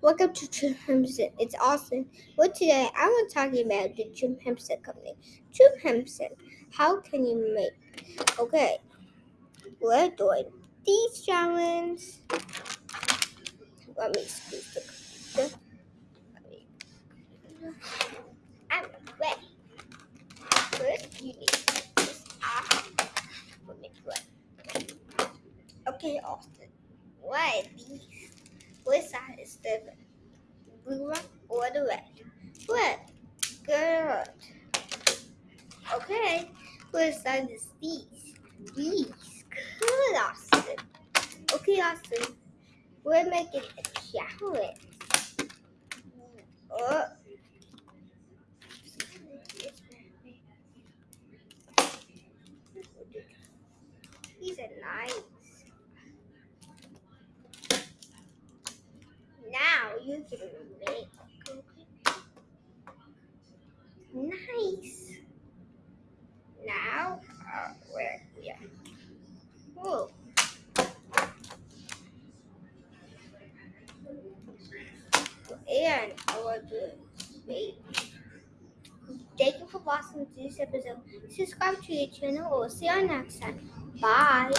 Welcome to Jim Chimp It's Austin. Well, today I want to talk about the Jim Chimp company. Jim Chimp how can you make? Okay, we're doing these challenges. Let me squeeze the computer. I'm ready. First, you need this off. Okay, Austin. What are these? Which side is the blue one or the red? Red. Good. Okay. Which side is these? These. Good, Austin. Okay, Austin. We're making a challenge. Oh. These are nice. Now you can nice. Now uh, where yeah. Whoa. And I want to wait. Thank you for watching this episode. Subscribe to your channel We'll see you next time. Bye.